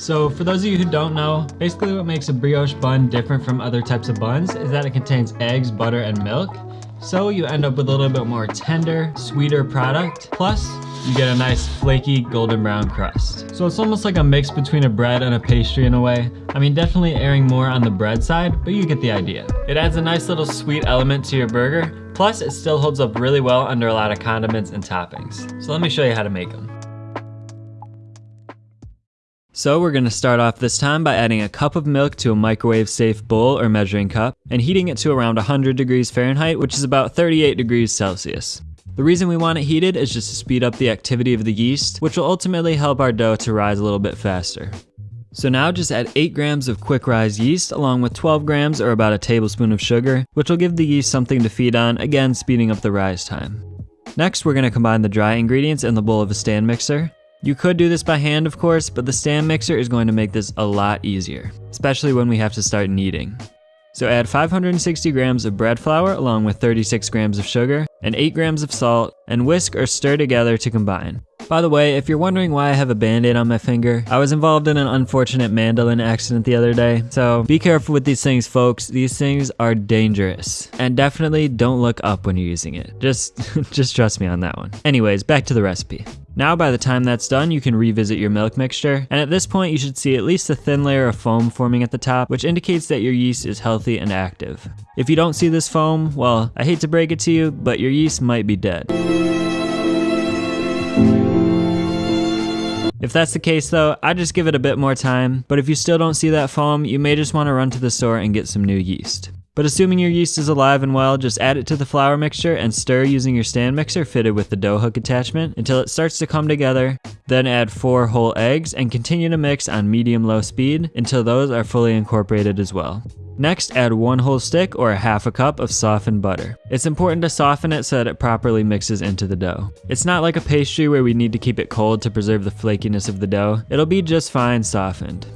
So for those of you who don't know, basically what makes a brioche bun different from other types of buns is that it contains eggs, butter, and milk. So you end up with a little bit more tender, sweeter product. Plus, you get a nice flaky golden brown crust. So it's almost like a mix between a bread and a pastry in a way. I mean, definitely erring more on the bread side, but you get the idea. It adds a nice little sweet element to your burger, plus it still holds up really well under a lot of condiments and toppings. So let me show you how to make them. So we're gonna start off this time by adding a cup of milk to a microwave safe bowl or measuring cup and heating it to around 100 degrees Fahrenheit, which is about 38 degrees Celsius. The reason we want it heated is just to speed up the activity of the yeast, which will ultimately help our dough to rise a little bit faster. So now just add 8 grams of quick rise yeast along with 12 grams or about a tablespoon of sugar, which will give the yeast something to feed on, again speeding up the rise time. Next, we're going to combine the dry ingredients in the bowl of a stand mixer. You could do this by hand, of course, but the stand mixer is going to make this a lot easier, especially when we have to start kneading. So add 560 grams of bread flour along with 36 grams of sugar and 8 grams of salt and whisk or stir together to combine. By the way, if you're wondering why I have a band-aid on my finger, I was involved in an unfortunate mandolin accident the other day, so be careful with these things folks, these things are dangerous. And definitely don't look up when you're using it. Just, just trust me on that one. Anyways, back to the recipe. Now by the time that's done, you can revisit your milk mixture, and at this point you should see at least a thin layer of foam forming at the top, which indicates that your yeast is healthy and active. If you don't see this foam, well, I hate to break it to you, but your yeast might be dead. If that's the case though, I just give it a bit more time, but if you still don't see that foam, you may just want to run to the store and get some new yeast. But assuming your yeast is alive and well, just add it to the flour mixture and stir using your stand mixer fitted with the dough hook attachment until it starts to come together. Then add 4 whole eggs and continue to mix on medium-low speed until those are fully incorporated as well. Next, add one whole stick or a half a cup of softened butter. It's important to soften it so that it properly mixes into the dough. It's not like a pastry where we need to keep it cold to preserve the flakiness of the dough. It'll be just fine softened.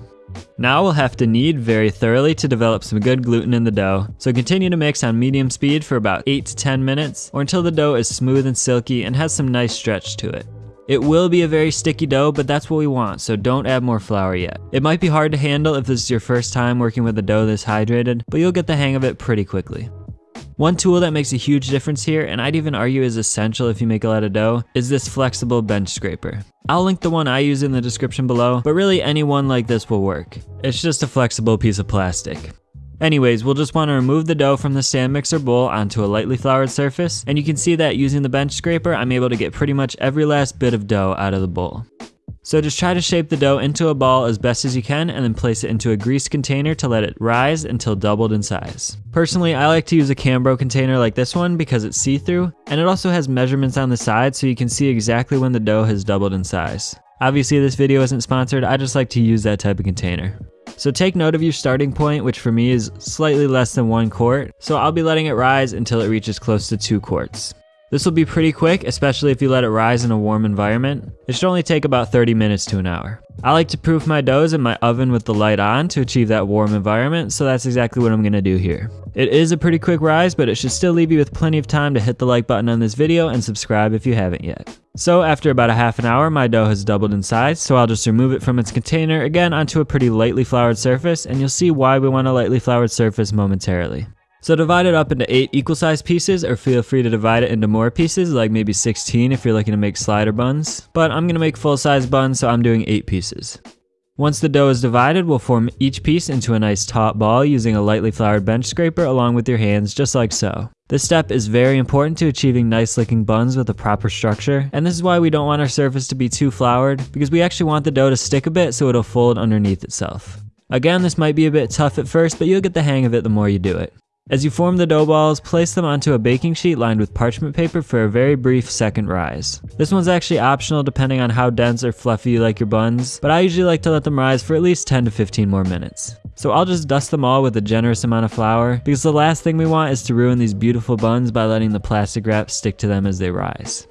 Now we'll have to knead very thoroughly to develop some good gluten in the dough, so continue to mix on medium speed for about 8 to 10 minutes or until the dough is smooth and silky and has some nice stretch to it. It will be a very sticky dough, but that's what we want, so don't add more flour yet. It might be hard to handle if this is your first time working with a dough this hydrated, but you'll get the hang of it pretty quickly. One tool that makes a huge difference here, and I'd even argue is essential if you make a lot of dough, is this flexible bench scraper. I'll link the one I use in the description below, but really any one like this will work. It's just a flexible piece of plastic. Anyways, we'll just want to remove the dough from the stand mixer bowl onto a lightly floured surface, and you can see that using the bench scraper, I'm able to get pretty much every last bit of dough out of the bowl. So just try to shape the dough into a ball as best as you can and then place it into a greased container to let it rise until doubled in size. Personally, I like to use a Cambro container like this one because it's see-through, and it also has measurements on the side so you can see exactly when the dough has doubled in size. Obviously this video isn't sponsored, I just like to use that type of container. So take note of your starting point, which for me is slightly less than one quart, so I'll be letting it rise until it reaches close to two quarts. This will be pretty quick, especially if you let it rise in a warm environment. It should only take about 30 minutes to an hour. I like to proof my doughs in my oven with the light on to achieve that warm environment, so that's exactly what I'm going to do here. It is a pretty quick rise, but it should still leave you with plenty of time to hit the like button on this video and subscribe if you haven't yet. So after about a half an hour, my dough has doubled in size, so I'll just remove it from its container again onto a pretty lightly floured surface, and you'll see why we want a lightly floured surface momentarily. So divide it up into 8 equal sized pieces, or feel free to divide it into more pieces, like maybe 16 if you're looking to make slider buns. But I'm going to make full size buns, so I'm doing 8 pieces. Once the dough is divided, we'll form each piece into a nice top ball using a lightly floured bench scraper along with your hands, just like so. This step is very important to achieving nice looking buns with a proper structure, and this is why we don't want our surface to be too floured, because we actually want the dough to stick a bit so it'll fold underneath itself. Again, this might be a bit tough at first, but you'll get the hang of it the more you do it. As you form the dough balls, place them onto a baking sheet lined with parchment paper for a very brief second rise. This one's actually optional depending on how dense or fluffy you like your buns, but I usually like to let them rise for at least 10 to 15 more minutes. So I'll just dust them all with a generous amount of flour, because the last thing we want is to ruin these beautiful buns by letting the plastic wrap stick to them as they rise.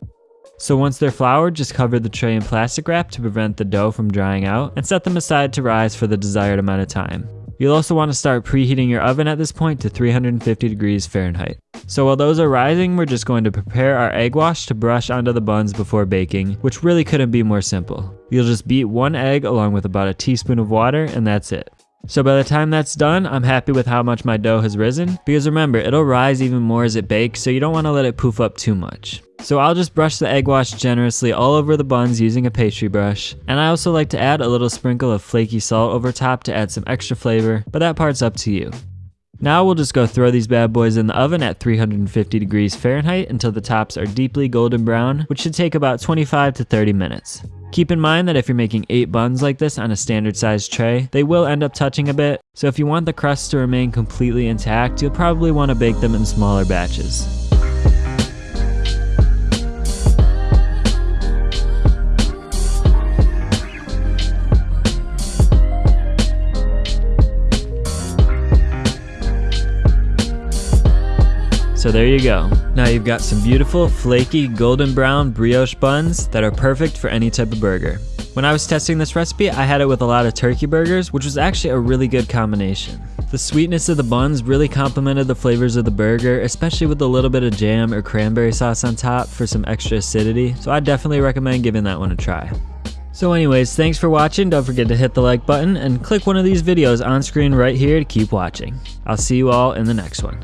So once they're floured, just cover the tray in plastic wrap to prevent the dough from drying out, and set them aside to rise for the desired amount of time. You'll also want to start preheating your oven at this point to 350 degrees Fahrenheit. So while those are rising, we're just going to prepare our egg wash to brush onto the buns before baking, which really couldn't be more simple. You'll just beat one egg along with about a teaspoon of water and that's it. So by the time that's done, I'm happy with how much my dough has risen, because remember, it'll rise even more as it bakes, so you don't want to let it poof up too much. So I'll just brush the egg wash generously all over the buns using a pastry brush, and I also like to add a little sprinkle of flaky salt over top to add some extra flavor, but that part's up to you. Now we'll just go throw these bad boys in the oven at 350 degrees Fahrenheit until the tops are deeply golden brown, which should take about 25 to 30 minutes. Keep in mind that if you're making 8 buns like this on a standard sized tray, they will end up touching a bit, so if you want the crust to remain completely intact, you'll probably want to bake them in smaller batches. So there you go. Now you've got some beautiful, flaky, golden brown brioche buns that are perfect for any type of burger. When I was testing this recipe, I had it with a lot of turkey burgers, which was actually a really good combination. The sweetness of the buns really complemented the flavors of the burger, especially with a little bit of jam or cranberry sauce on top for some extra acidity, so I definitely recommend giving that one a try. So anyways, thanks for watching, don't forget to hit the like button and click one of these videos on screen right here to keep watching. I'll see you all in the next one.